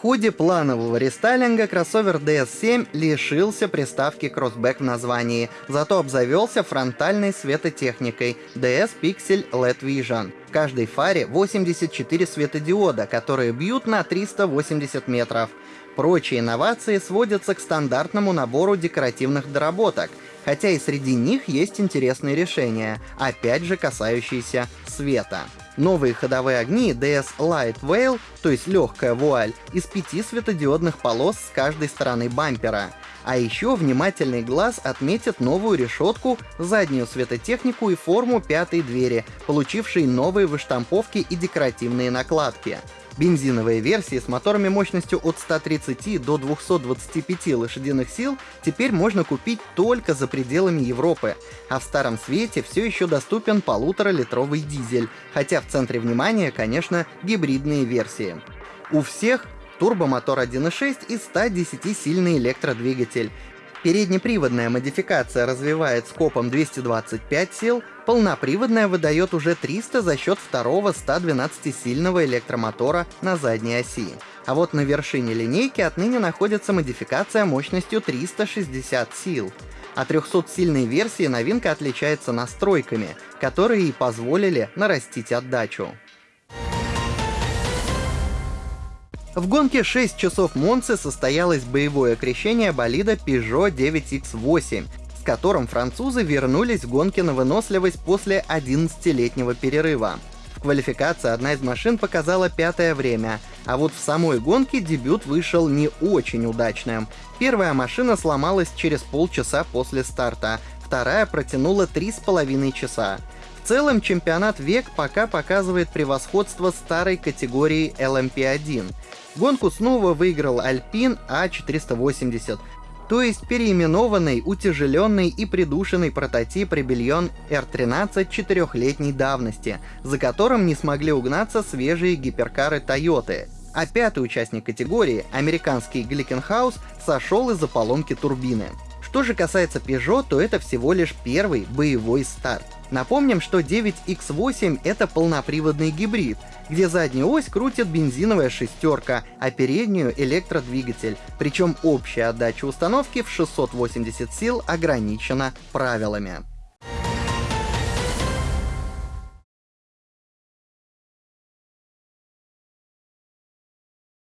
ходе планового рестайлинга кроссовер DS7 лишился приставки Crossback в названии, зато обзавелся фронтальной светотехникой DS Pixel LED Vision. В каждой фаре 84 светодиода, которые бьют на 380 метров. Прочие инновации сводятся к стандартному набору декоративных доработок, хотя и среди них есть интересные решения, опять же касающиеся света. Новые ходовые огни DS Light Veil, то есть легкая вуаль, из пяти светодиодных полос с каждой стороны бампера. А еще внимательный глаз отметит новую решетку, заднюю светотехнику и форму пятой двери, получившей новые выштамповки и декоративные накладки. Бензиновые версии с моторами мощностью от 130 до 225 лошадиных сил теперь можно купить только за пределами Европы, а в старом свете все еще доступен полуторалитровый дизель, хотя в центре внимания, конечно, гибридные версии. У всех турбомотор 1.6 и 110-сильный электродвигатель. Переднеприводная модификация развивает скопом 225 сил, полноприводная выдает уже 300 за счет второго 112-сильного электромотора на задней оси. А вот на вершине линейки отныне находится модификация мощностью 360 сил. А 300-сильной версии новинка отличается настройками, которые и позволили нарастить отдачу. В гонке 6 часов Монцы состоялось боевое крещение болида Peugeot 9X8, с которым французы вернулись в гонке на выносливость после 11-летнего перерыва. В квалификации одна из машин показала пятое время, а вот в самой гонке дебют вышел не очень удачным. Первая машина сломалась через полчаса после старта, вторая протянула 3,5 часа. В целом чемпионат ВЕК пока показывает превосходство старой категории LMP1. Гонку снова выиграл Alpine A480, то есть переименованный, утяжеленный и придушенный прототип Rebellion R13 четырехлетней давности, за которым не смогли угнаться свежие гиперкары Toyota. А пятый участник категории, американский Glickenhaus, сошел из-за поломки турбины. Что же касается Peugeot, то это всего лишь первый боевой старт. Напомним, что 9X8 — это полноприводный гибрид, где заднюю ось крутит бензиновая шестерка, а переднюю — электродвигатель. Причем общая отдача установки в 680 сил ограничена правилами.